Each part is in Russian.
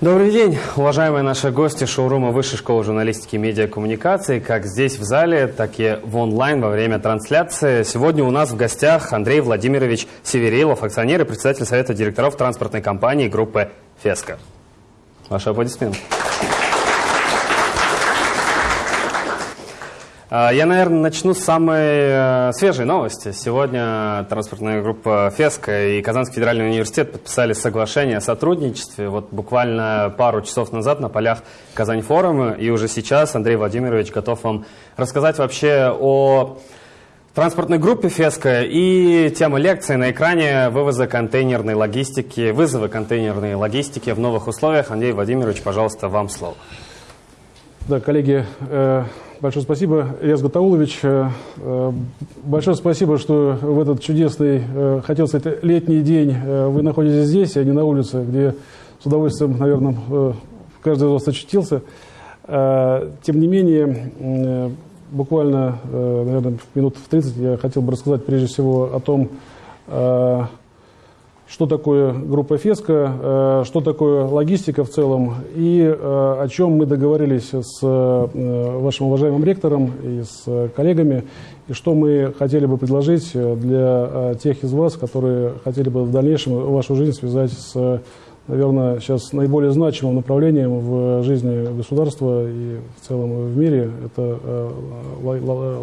Добрый день, уважаемые наши гости шоурума Высшей школы журналистики и медиакоммуникации, как здесь в зале, так и в онлайн во время трансляции. Сегодня у нас в гостях Андрей Владимирович Северилов, акционер и председатель Совета директоров транспортной компании группы «Феска». Ваши аплодисменты. Я, наверное, начну с самой э, свежей новости. Сегодня транспортная группа «Феска» и Казанский федеральный университет подписали соглашение о сотрудничестве. Вот буквально пару часов назад на полях Казань-форума. И уже сейчас Андрей Владимирович готов вам рассказать вообще о транспортной группе «Феска» и тема лекции на экране «Вывоза контейнерной логистики», вызовы контейнерной логистики в новых условиях. Андрей Владимирович, пожалуйста, вам слово. Да, коллеги, э Большое спасибо, Ильяс Гатаулович. Э, э, большое спасибо, что в этот чудесный, э, хотел сказать, летний день вы находитесь здесь, а не на улице, где с удовольствием, наверное, каждый из вас очутился. Тем не менее, буквально, наверное, минут в 30 я хотел бы рассказать прежде всего о том, что такое группа ФЕСКО, э, что такое логистика в целом и э, о чем мы договорились с э, вашим уважаемым ректором и с коллегами, и что мы хотели бы предложить для тех из вас, которые хотели бы в дальнейшем вашу жизнь связать с, наверное, сейчас наиболее значимым направлением в жизни государства и в целом в мире, это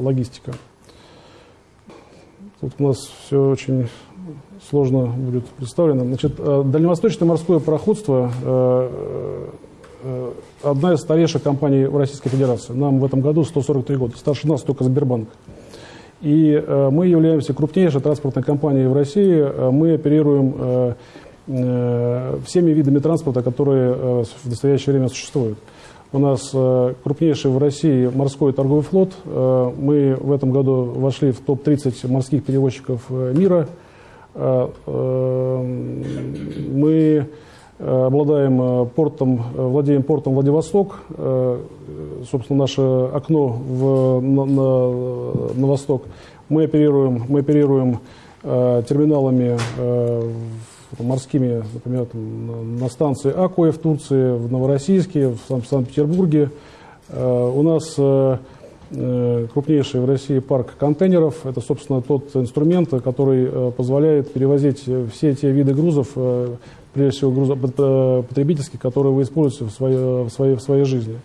логистика. Тут у нас все очень сложно будет представлено. Значит, э, дальневосточное морское пароходство э, э, одна из старейших компаний в Российской Федерации. Нам в этом году 143 года. Старше нас только Сбербанк. И мы являемся крупнейшей транспортной компанией в России. Мы оперируем всеми видами транспорта, которые в настоящее время существуют. У нас крупнейший в России морской торговый флот. Мы в этом году вошли в топ-30 морских перевозчиков мира – мы э, обладаем портом, владеем портом Владивосток. Собственно, наше окно в, на, на, на восток. Мы оперируем, мы оперируем терминалами морскими, например, там, на станции Акуя в Турции, в Новороссийске, в Санкт-Петербурге. У нас Э, крупнейший в России парк контейнеров. Это, собственно, тот инструмент, который э, позволяет перевозить все те виды грузов, э, прежде всего грузов потребительских, которые вы используете в своей, в своей, в своей жизни.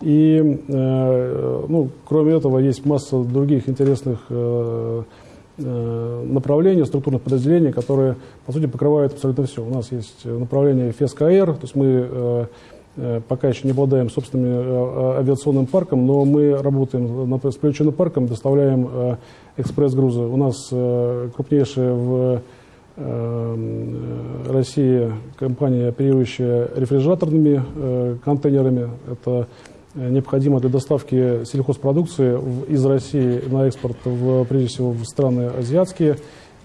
И, ну, кроме этого, есть масса других интересных направлений, структурных подразделений, которые, по сути, покрывают абсолютно все. У нас есть направление ФЕСК-АЭР, то есть мы Э, пока еще не обладаем собственным э, э, авиационным парком, но мы работаем над сплеченным парком, доставляем экспресс-грузы. У нас крупнейшая в России компания, оперирующая рефрижераторными контейнерами. Это необходимо для доставки сельхозпродукции из России на экспорт, в, прежде всего, в страны азиатские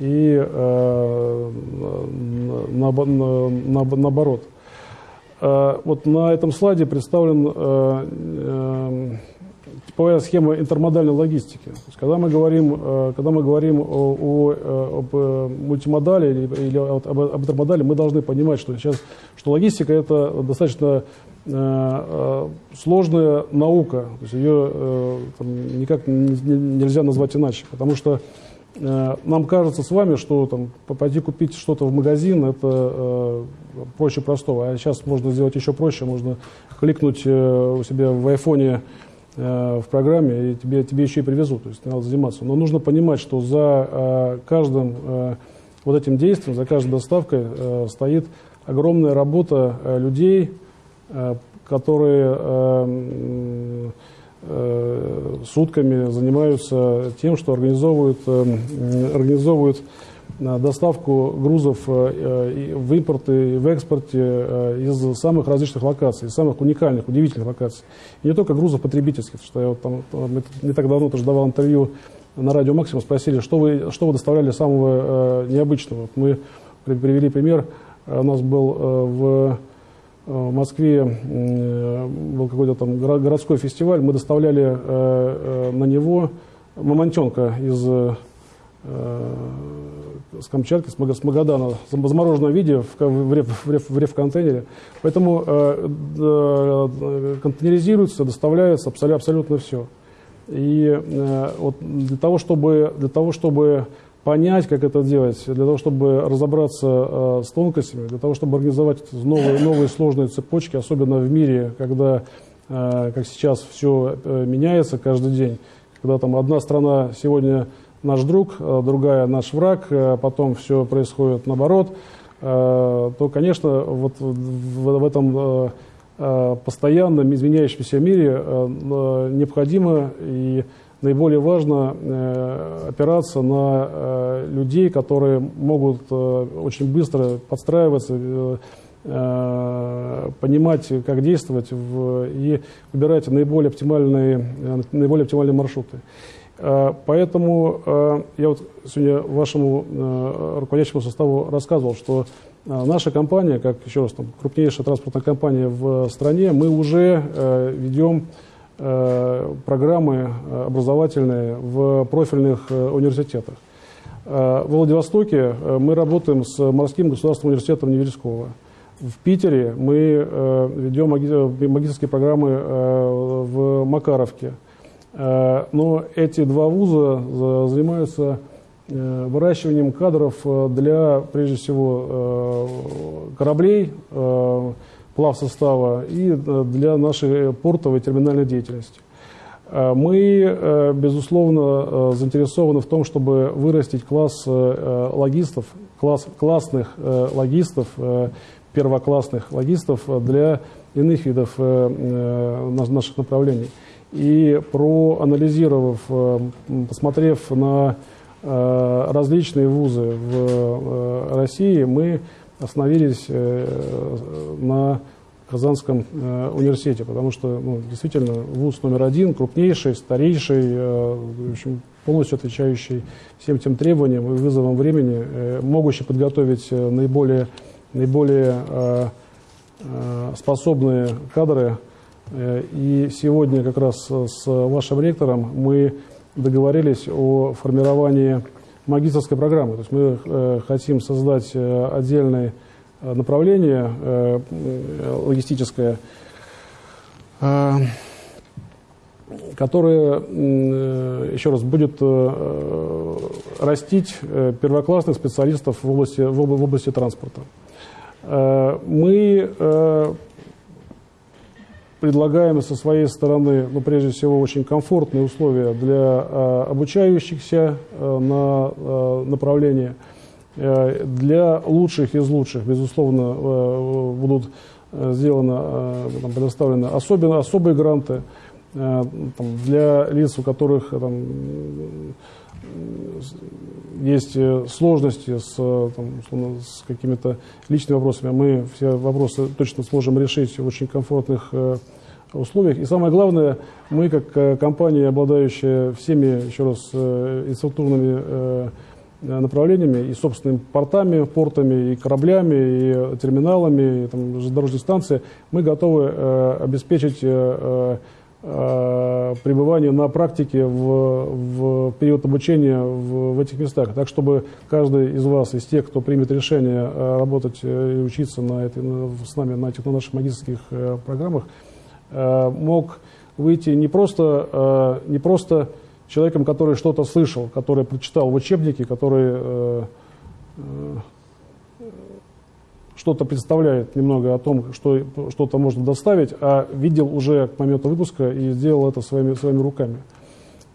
и э, на, на, на, наоборот. Э, вот на этом слайде представлен э, э, типовая схема интермодальной логистики. Когда мы говорим, когда мы говорим о, о, об мультимодале или, об, об интермодале, мы должны понимать, что сейчас что логистика это достаточно сложная наука. То есть ее там, никак нельзя назвать иначе, потому что нам кажется с вами, что там, пойти купить что-то в магазин, это э, проще простого. А сейчас можно сделать еще проще, можно кликнуть э, у себя в айфоне э, в программе, и тебе, тебе еще и привезут, то есть надо заниматься. Но нужно понимать, что за э, каждым э, вот этим действием, за каждой доставкой э, стоит огромная работа э, людей, э, которые... Э, Э, сутками занимаются тем, что организовывают, э, организовывают э, доставку грузов в импорте и в экспорте из самых различных локаций, из самых уникальных, удивительных локаций. И не только грузов потребительских, что я вот там не так давно тоже давал интервью на радио Максимум, спросили, что вы, что вы доставляли самого необычного. Мы привели пример, у нас был в Э, в Москве был какой-то там городской фестиваль, мы доставляли э, э, на него мамонтенка из с Камчатки, с Магадана, в замороженном виде в, в, реф, в, реф, в реф-контейнере. Поэтому э, э, контейнеризируется, доставляется абсолютно, все. И э, вот для того, чтобы, для того, чтобы понять, как это делать, для того, чтобы разобраться э, с тонкостями, для того, чтобы организовать новые, новые сложные цепочки, особенно в мире, когда, э, как сейчас, все э, меняется каждый день, когда там одна страна сегодня наш друг, э, другая наш враг, э, потом все происходит наоборот, э, то, конечно, вот в, в этом э, э постоянном изменяющемся мире э, необходимо и наиболее важно э, опираться на э, людей, которые могут э, очень быстро подстраиваться, понимать, как действовать и выбирать наиболее оптимальные, наиболее оптимальные маршруты. Поэтому я вот сегодня вашему руководящему составу рассказывал, что наша компания, как еще раз, там, крупнейшая транспортная компания в стране, мы уже ведем программы э, образовательные в профильных э, университетах. В Владивостоке мы работаем с Морским государственным университетом Неверского. В Питере мы ведем магистрские программы в Макаровке. Но эти два вуза занимаются выращиванием кадров для, прежде всего, кораблей, плав состава и э, для нашей портовой терминальной деятельности. Э, мы, э, безусловно, заинтересованы в том, чтобы вырастить класс логистов, класс классных логистов, первоклассных логистов для иных видов наших направлений. И проанализировав, посмотрев на различные вузы в России, мы остановились э, на Казанском э, университете, потому что ну, действительно вуз номер один, крупнейший, старейший, э, в общем, полностью отвечающий всем тем требованиям и вызовам времени, могущий подготовить наиболее, наиболее способные кадры. И сегодня как раз с вашим ректором мы договорились о формировании магистрской программы. То есть мы э, хотим создать э, отдельное э, направление логистическое, которое, еще раз, будет растить первоклассных специалистов в области, в области транспорта. Мы предлагаем со своей стороны, ну, прежде всего, очень комфортные условия для э, обучающихся э, на э, направлении. Э, для лучших из лучших, безусловно, э, будут э, сделаны, э, там, предоставлены особенно, особые гранты э, там, для лиц, у которых там, есть э, сложности с, там, с какими-то личными вопросами, мы все вопросы точно сможем решить в очень комфортных э, условиях. И самое главное, мы как э, компания, обладающая всеми, еще раз, инфраструктурными направлениями и собственными портами, портами, и кораблями, и терминалами, и там, железнодорожные станции, мы готовы обеспечить Э, пребывание на практике в, в период обучения в, в этих местах. Так, чтобы каждый из вас, из тех, кто примет решение э, работать э, и учиться на этой, с нами на этих на наших магистрских программах, мог выйти не просто, не просто человеком, который что-то слышал, который прочитал в учебнике, который что-то представляет немного о том, что что-то можно доставить, а видел уже к моменту выпуска и сделал это своими, своими руками.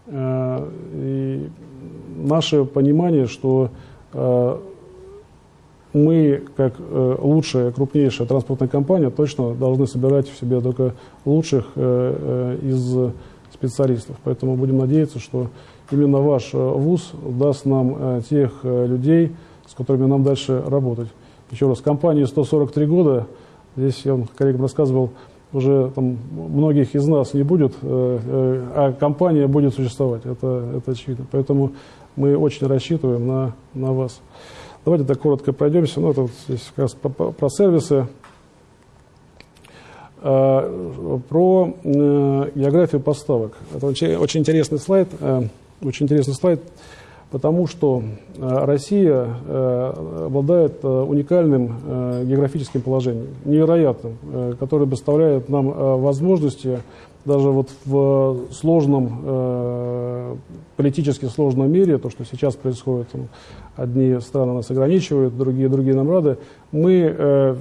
Э, и наше понимание, что э, мы, как э, лучшая, крупнейшая транспортная компания, точно должны собирать в себе только лучших из специалистов. Поэтому будем надеяться, что именно ваш ВУЗ даст нам тех людей, с которыми нам дальше работать. Еще раз, компании 143 года, здесь я вам коллегам рассказывал, уже там, многих из нас не будет, э, э, а компания будет существовать, это, это очевидно. Поэтому мы очень рассчитываем на, на вас. Давайте так коротко пройдемся. Ну, это вот здесь как раз про, про сервисы. А, про э, географию поставок. Это очень, интересный слайд. Очень интересный слайд. Потому что Россия обладает уникальным географическим положением, невероятным, которое доставляет нам возможности даже вот в сложном, э, политически сложном мире, то, что сейчас происходит, одни страны нас ограничивают, другие, другие нам рады, мы э,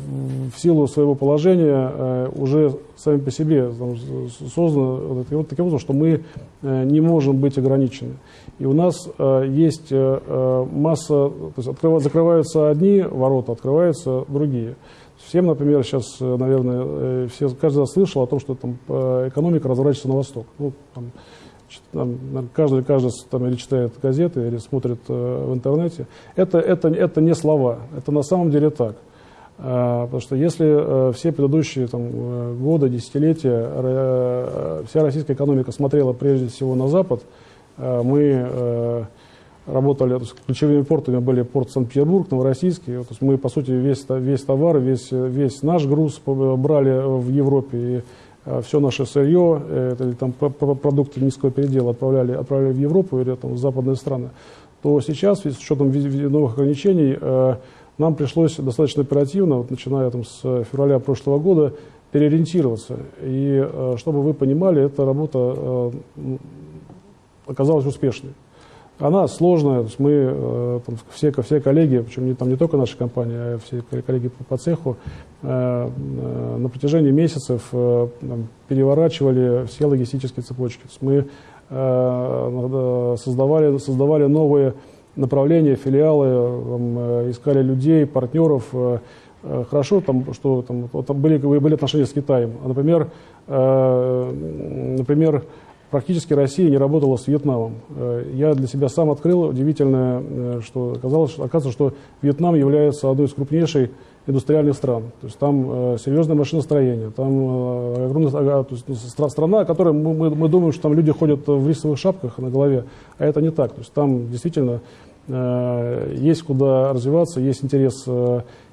в силу своего положения э, уже сами по себе там, созданы вот, таким образом, что мы э, не можем быть ограничены. И у нас э, есть э, э масса, то есть закрываются одни ворота, открываются другие. Всем, например, сейчас, э, наверное, э, все, каждый слышал о том, что там э, экономика разворачивается на восток. Ну, там, там, каждый, каждый там, или читает газеты, или смотрит э, в интернете. Это, это, это не слова, это на самом деле так. А, потому что если э, все предыдущие там, годы, десятилетия э, вся российская экономика смотрела прежде всего на Запад, э, мы работали, есть ключевыми портами были порт Санкт-Петербург, Новороссийский. То есть мы, по сути, весь, весь товар, весь, весь наш груз брали в Европе. И э, все наше сырье, это, или там продукты низкого передела отправляли, отправляли в Европу или там, в западные страны, то сейчас, с учетом новых ограничений, э, нам пришлось достаточно оперативно, вот, начиная там, с февраля прошлого года, переориентироваться. И э, чтобы вы понимали, эта работа оказалась успешной. Она сложная, мы, э, там, все, все коллеги, причем не, там не только наша компания, а все коллеги по, по цеху, э, э, на протяжении месяцев э, там, переворачивали все логистические цепочки. Мы э, создавали, создавали новые направления, филиалы, там, э, искали людей, партнеров. Э, э хорошо, там, что там, вот, там были, были отношения с Китаем. Например, э, например, практически Россия не работала с Вьетнамом. Э, я для себя сам открыл удивительное, э, что оказалось, оказывается, что Вьетнам является одной из крупнейших индустриальных стран. То есть там э, серьезное машиностроение, там огромная есть, страна, которая мы, мы, мы думаем, что там люди ходят в рисовых шапках на голове, а это не так. То есть там действительно есть куда развиваться, есть интерес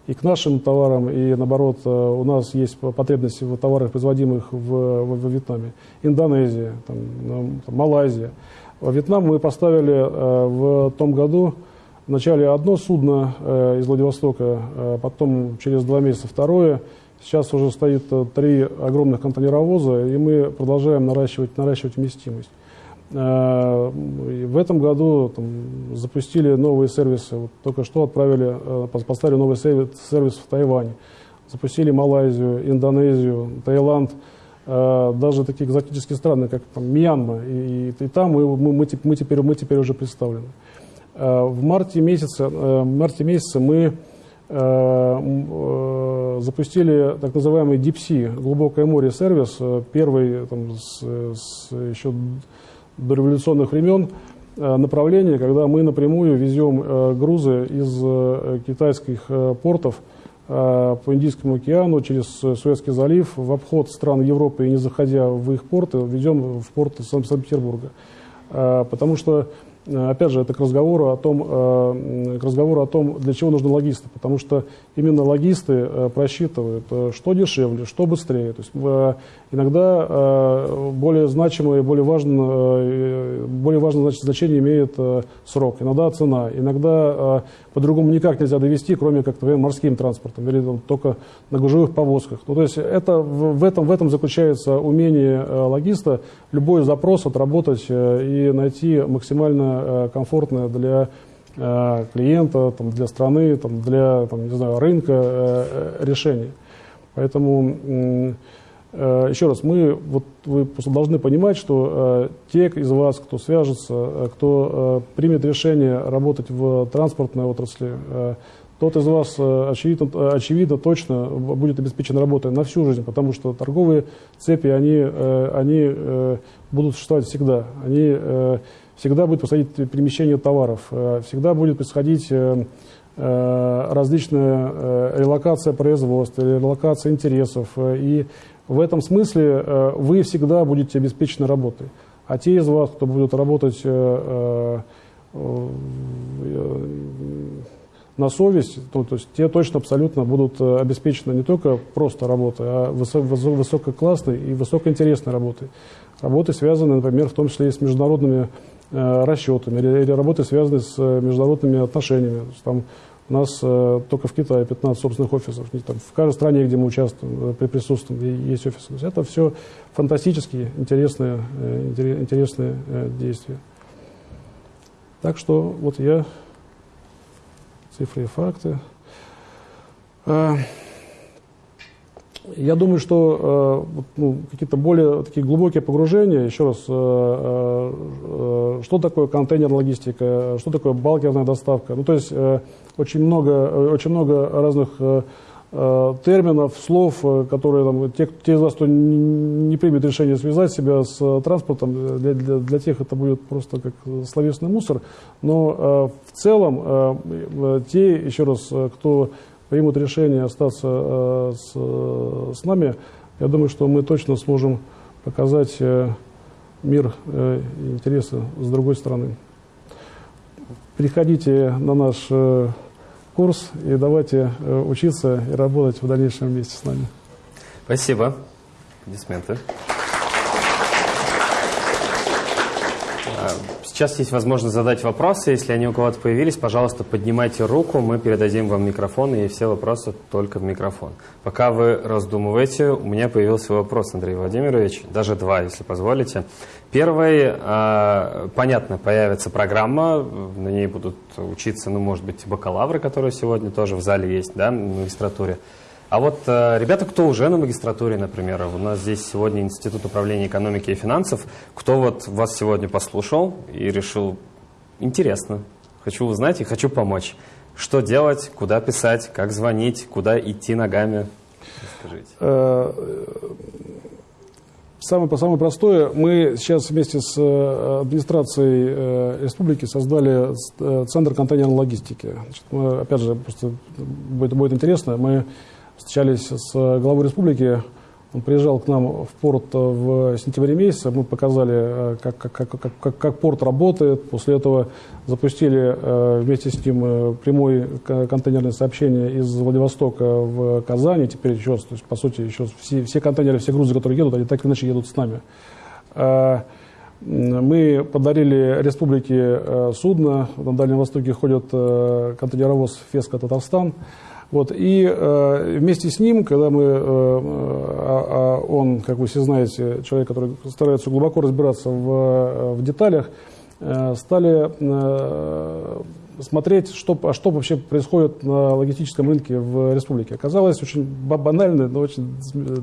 и к нашим товарам, и наоборот, э, у нас есть потребности в товарах, производимых в, в, в Вьетнаме. Индонезия, там, там, Малайзия. Во Вьетнам мы поставили э, в том году вначале одно судно э, из Владивостока, э, потом через два месяца второе. Сейчас уже стоит э, три огромных контейнеровоза, и мы продолжаем наращивать, наращивать вместимость. Э, в этом году там, запустили новые сервисы. Вот только что отправили, э, поставили новый сервис, сервис в Тайвань. Запустили Малайзию, Индонезию, Таиланд, э, даже такие экзотические страны, как там, Мьянма. И, и, и там мы, мы, мы, мы, теперь, мы теперь уже представлены. В марте месяце, в марте месяце мы запустили так называемый Deep Sea, глубокое море сервис, первый там, с, с еще дореволюционных времен э, направление, когда мы напрямую везем э, грузы из э, китайских портов по Индийскому океану через Суэцкий залив в обход стран Европы и не заходя в их порты, везем в порт Санкт-Петербурга. Потому что опять же, это к разговору о том, э, к разговору о том, для чего нужны логисты, потому что именно логисты э, просчитывают, что дешевле, что быстрее. То есть иногда более значимое, более важное, более важное значение имеет срок, иногда цена, иногда по-другому никак нельзя довести, кроме как, например, морским транспортом или там, только на гужевых повозках. Ну, то есть это, в, этом, в этом заключается умение логиста любой запрос отработать и найти максимально Э, комфортное для э, клиента, там, для страны, там, для там, не знаю, рынка э, решение. Поэтому еще раз, мы, вот, вы просто должны понимать, что те из вас, кто свяжется, кто примет решение работать в транспортной отрасли, тот из вас, очевидно, очевидно, точно будет обеспечен работой на всю жизнь, потому что торговые цепи, они, они будут существовать всегда. Они всегда будет происходить перемещение товаров, э, всегда будет происходить э, э, различная релокация производства, релокация интересов. И в этом смысле вы всегда будете обеспечены работой. А те из вас, кто будет работать на совесть, то, то есть те точно абсолютно будут э, обеспечены не только просто работой, а высококлассной и высокоинтересной работой. Работы, связанные, например, в том числе и с международными э, расчетами, или, или работы, связанные с э, международными отношениями. Там у нас э, только в Китае 15 собственных офисов. Там, в каждой стране, где мы участвуем, э, присутствуем, есть офисы. То есть это все фантастически интересные, э, интересные э, действия. Так что вот я цифры и факты. А, я думаю, что э, ну, какие-то более такие глубокие погружения, еще раз, э, э, что такое контейнер-логистика, что такое балкерная доставка. Ну, то есть очень много, очень много разных терминов, слов, которые там, те, те из вас, кто не примет решение связать себя с транспортом, для, для, для тех это будет просто как словесный мусор. Но в целом те, еще раз, кто примут решение остаться э, с, с нами, я думаю, что мы точно сможем показать э, мир э, интересы с другой стороны. Приходите на наш курс и давайте учиться и работать в дальнейшем вместе с нами. Спасибо. Аплодисменты. Сейчас есть возможность задать вопросы. Если они у кого-то появились, пожалуйста, поднимайте руку, мы передадим вам микрофон, и все вопросы только в микрофон. Пока вы раздумываете, у меня появился вопрос, Андрей Владимирович, даже два, если позволите. Первый, а, понятно, появится программа, на ней будут учиться, ну, может быть, бакалавры, которые сегодня тоже в зале есть, да, в магистратуре. А вот э, ребята, кто уже на магистратуре, например, у нас здесь сегодня Институт управления экономики и финансов, кто вот вас сегодня послушал и решил, интересно, хочу узнать и хочу помочь. Что делать, куда писать, как звонить, куда идти ногами? Скажите. Э, самое, самое простое, мы сейчас вместе с э, администрацией э, республики создали Центр контейнерной логистики. Значит, мы, опять же, просто будет, будет интересно, мы встречались с главой республики. Он приезжал к нам в порт в сентябре месяце. Мы показали, как, как, как, как, как порт работает. После этого запустили вместе с ним э, прямое контейнерное сообщение из Владивостока в Казань. Теперь еще, то есть, по сути, еще все, все контейнеры, все грузы, которые едут, они так или иначе едут с нами. Мы подарили республике э, судно. На Дальнем Востоке ходит э, контейнеровоз «Феска Татарстан». Вот, и э, вместе с ним, когда мы, э, а, а он, как вы все знаете, человек, который старается глубоко разбираться в, э, в деталях, э, стали э, смотреть, что, а что вообще происходит на логистическом рынке в республике. Оказалось очень банальная, но очень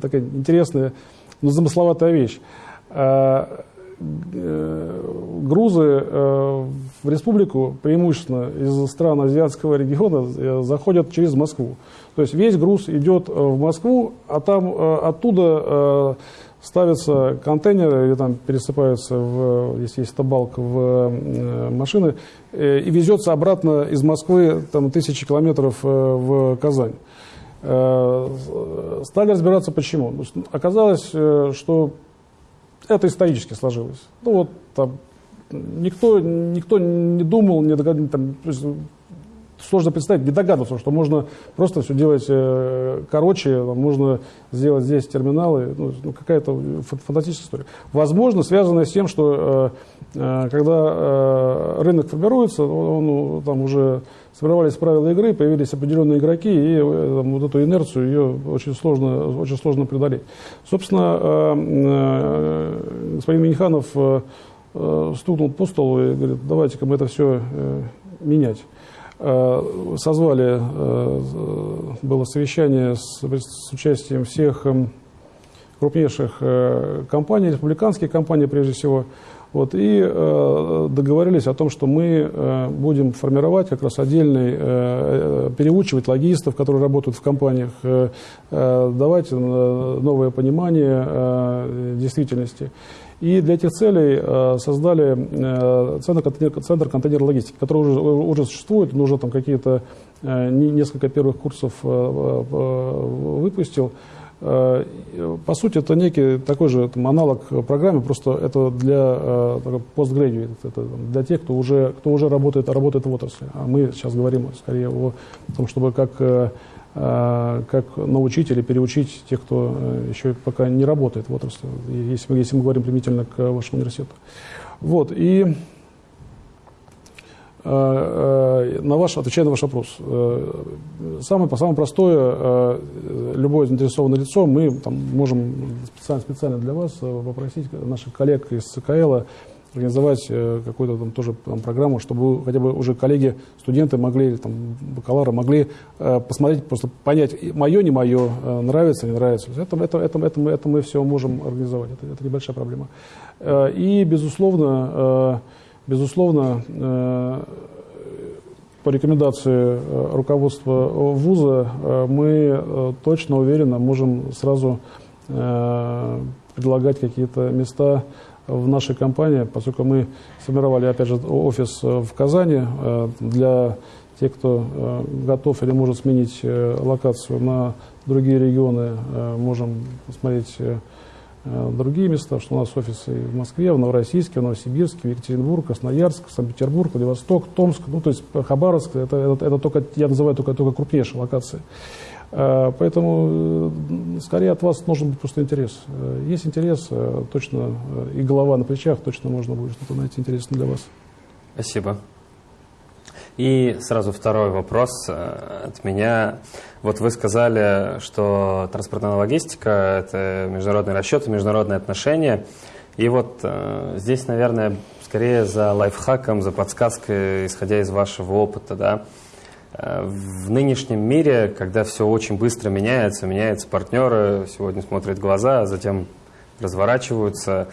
такая интересная, но замысловатая вещь. Э, Э, грузы э, в республику, преимущественно из стран азиатского региона, э, заходят через Москву. То есть весь груз идет в Москву, а там оттуда ставятся контейнеры или там пересыпаются, в, если есть табалк, в машины, и везется обратно из Москвы там, тысячи километров в Казань. Стали разбираться почему. Оказалось, что это исторически сложилось. Ну вот там никто, никто не думал, не догадывался, там, сложно представить, не догадываться, что можно просто все делать э, короче, можно сделать здесь терминалы, ну, ну, какая-то фантастическая история. Возможно, связанная с тем, что э, э, когда рынок формируется, он, он, там уже сформировались правила игры, появились определенные игроки, и э, там, вот эту инерцию ее очень сложно, очень сложно преодолеть. Собственно, э, э, господин Миниханов э, э, стукнул по столу и говорит, давайте-ка мы это все э, менять. Созвали, было совещание с, с участием всех э, крупнейших э, компаний, республиканские компании прежде всего, вот, и э, договорились о том, что мы э, будем формировать как раз отдельный, переучивать логистов, которые работают в компаниях, давать новое понимание действительности. И для этих целей создали центр, контейнер, центр контейнер логистики, который уже, уже существует, он уже там какие-то несколько первых курсов выпустил. Э, по сути, это некий такой же там, аналог программы, просто это для э, постградуэйт, это для тех, кто уже, кто уже работает, работает в отрасли. А мы сейчас говорим скорее о том, чтобы как, э, как научить или переучить тех, кто еще пока не работает в отрасли, если мы, если мы говорим применительно к вашему университету. Вот, и на ваш, отвечая на ваш вопрос, э, самое, самое простое, любое заинтересованное лицо, мы там, можем специально, специально для вас попросить наших коллег из ЦКЛ организовать какую-то там тоже там, программу, чтобы хотя бы уже коллеги, студенты могли, там, бакалавры могли посмотреть, просто понять, мое, не мое, нравится, не нравится. Это, это, это, это, это мы все можем организовать, это, это небольшая проблема. И, безусловно, Безусловно, э, по рекомендации э, руководства вуза э, мы точно, уверенно можем сразу предлагать какие-то места в нашей компании, поскольку мы сформировали, опять же, офис в Казани. Для тех, кто готов или может сменить локацию на другие регионы, можем посмотреть другие места, что у нас офисы в Москве, в Новороссийске, в Новосибирске, в Екатеринбург, Красноярск, Санкт-Петербург, Владивосток, Томск, ну то есть Хабаровск, это, это, это только, я называю только, только крупнейшие локации. Э, поэтому э, скорее от вас должен быть просто интерес. Есть интерес, точно, и голова на плечах, точно можно будет что-то найти интересное для вас. Спасибо. И сразу второй вопрос от меня. Вот вы сказали, что транспортная логистика – это международные расчеты, международные отношения. И вот э, здесь, наверное, скорее за лайфхаком, за подсказкой, исходя из вашего опыта, да, э, в нынешнем мире, когда все очень быстро меняется, меняются партнеры, сегодня смотрят глаза, а затем разворачиваются.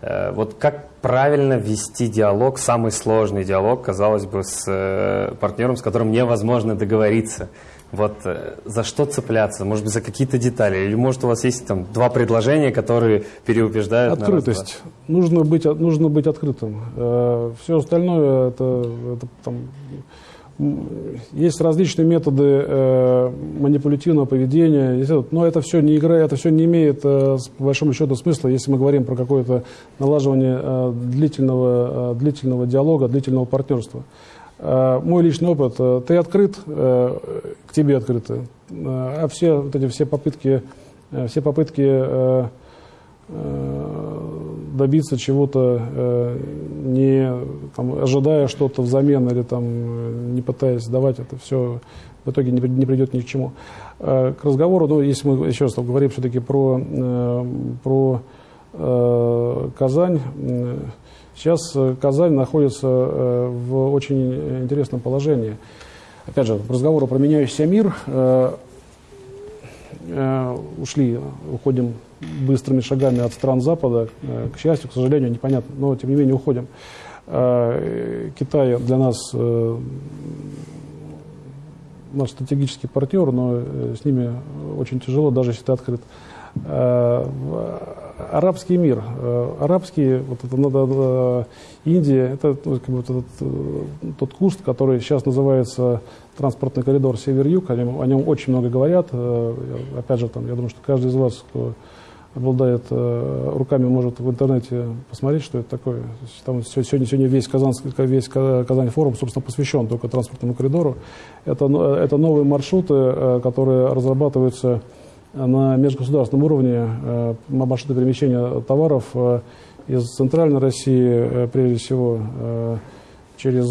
Э, вот как правильно вести диалог, самый сложный диалог, казалось бы, с э, партнером, с которым невозможно договориться – вот э, за что цепляться? Может быть, за какие-то детали? Или может у вас есть там два предложения, которые переубеждают? Открытость. На нужно, быть, нужно быть открытым. Все остальное это, это там, есть различные методы э, манипулятивного поведения, но это все не игра, это все не имеет, э, по большому счету, смысла, если мы говорим про какое-то налаживание э, длительного, э, длительного диалога, длительного партнерства. Э, мой личный опыт, э, ты открыт, э, к тебе открыты, а все вот эти все попытки, все попытки добиться чего-то, не там, ожидая что-то взамен или там, не пытаясь давать, это все в итоге не, не придет ни к чему. К разговору, ну, если мы еще раз говорим все-таки про, про Казань, Сейчас э, Казань находится э, в очень интересном положении. Опять же, к разговору про меняющийся мир э, ушли, уходим быстрыми шагами от стран Запада. К счастью, к сожалению, непонятно, но тем не менее уходим. Китай для нас наш стратегический партнер, но с ними очень тяжело, даже если ты открыт арабский мир, э, арабский, вот это надо, Индия, это ну, как бы, этот, э, тот куст, который сейчас называется транспортный коридор север-юг, о нем, о нем очень много говорят. Э, опять же, там, я думаю, что каждый из вас, кто обладает руками, может в интернете посмотреть, что это такое. Там сегодня, сегодня весь, Казанский, весь Казань форум, собственно, посвящен только транспортному коридору. Это, это новые маршруты, которые разрабатываются на межгосударственном уровне э, маршруты перемещения товаров э, из центральной России, э, прежде всего, через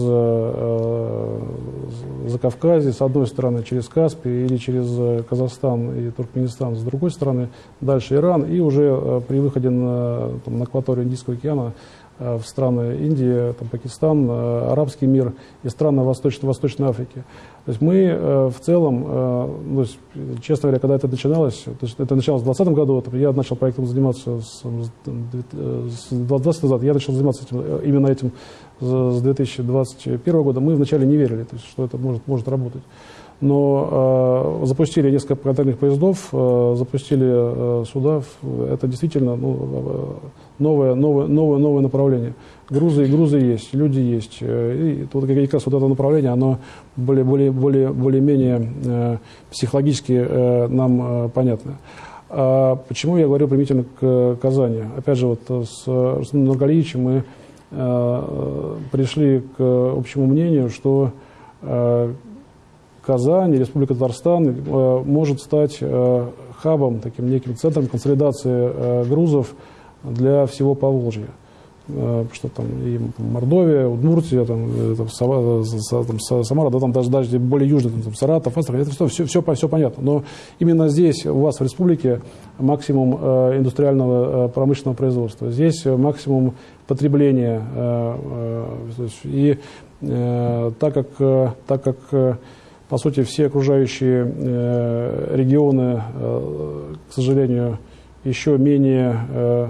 Закавказье, с одной стороны, через Каспий или через Казахстан и Туркменистан, с другой стороны, дальше Иран, и уже при выходе на, там, на акваторию Индийского океана в страны Индии, там, Пакистан, арабский мир и страны Восточной, Восточной Африки. То есть мы э, в целом, э, ну, честно говоря, когда это начиналось, то есть это началось в 2020 году, я начал проектом заниматься с, с 20 назад, я начал заниматься этим, э, именно этим с 2021 года. Мы вначале не верили, то есть, что это может, может работать но э, запустили несколько контейнерных поездов, э, запустили э, суда. Это действительно ну, новое, новое, новое, новое направление. Грузы, грузы есть, люди есть. Э, и тут как раз вот это направление, оно более, более, более, более-менее э, психологически э, нам э, понятно. А почему я говорю применительно к Казани? Опять же, вот с Рустамом Нургалиевичем мы э, пришли к общему мнению, что э, Казань, Республика Татарстан э, может стать э, хабом, таким неким центром консолидации э, грузов для всего Поволжья. Э, что там и Мордовия, Удмуртия, там, там, там, Самара, да, там даже, даже более южно, там, Саратов, Астрахань, это все, все, все, все понятно. Но именно здесь у вас в республике максимум э, индустриального э, промышленного производства. Здесь максимум потребления. Э, э, и э, так как, э, так как э, по сути, все окружающие э, регионы, э, к сожалению, еще менее э,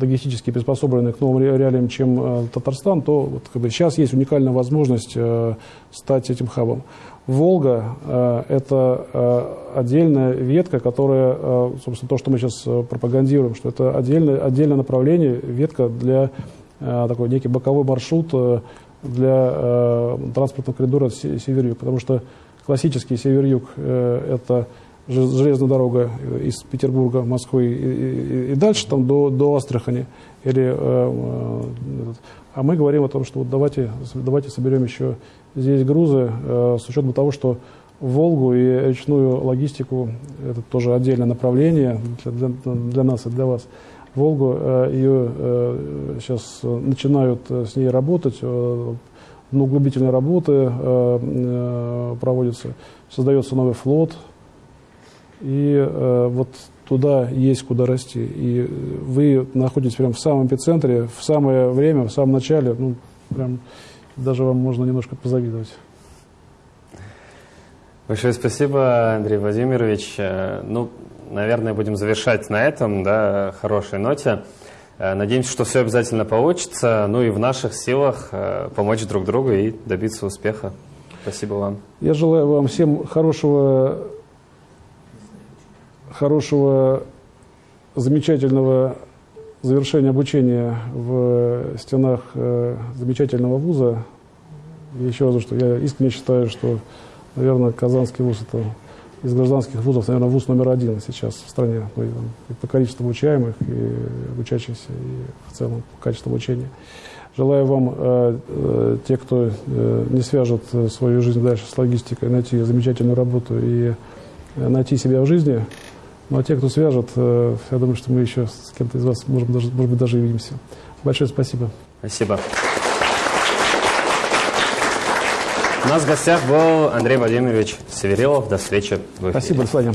логистически приспособлены к новым реалиям, чем э, Татарстан, то вот, как бы, сейчас есть уникальная возможность э, стать этим хабом. Волга э, – это отдельная ветка, которая, собственно, то, что мы сейчас пропагандируем, что это отдельное, отдельное направление, ветка для такой некий боковой маршрут для транспортного коридора север-юг, потому что классический север-юг это железная дорога из Петербурга, Москвы и, и, и дальше там до, до Астрахани. Или, э, э, а мы говорим о том, что вот давайте, давайте соберем еще здесь грузы э, с учетом того, что Волгу и речную логистику, это тоже отдельное направление для, для, для нас и для вас. Волгу, э, ее э, сейчас начинают с ней работать, э, углубительные работы э, э, проводятся, создается новый флот, и э, вот туда есть куда расти. И вы находитесь прямо в самом эпицентре, в самое время, в самом начале, ну, прям даже вам можно немножко позавидовать. Большое спасибо, Андрей Владимирович. Э, ну, наверное, будем завершать на этом, да, хорошей ноте. Э, надеемся, что все обязательно получится. Ну и в наших силах э, помочь друг другу и добиться успеха. Спасибо вам. Я желаю вам всем хорошего хорошего, замечательного завершения обучения в стенах э, замечательного вуза. Еще раз, что я искренне считаю, что, наверное, Казанский вуз – это из гражданских вузов, наверное, вуз номер один сейчас в стране. Ну, и, по количеству обучаемых, и учащихся, и в целом по качеству обучения. Желаю вам, э, э, те, кто не свяжет свою жизнь дальше с логистикой, найти замечательную работу и найти себя в жизни – ну а те, кто свяжет, э, я думаю, что мы еще с кем-то из вас, может, даже, может быть, даже увидимся. Большое спасибо. Спасибо. У нас в гостях был Андрей Владимирович Северилов. До встречи в эфире. Спасибо, до свидания.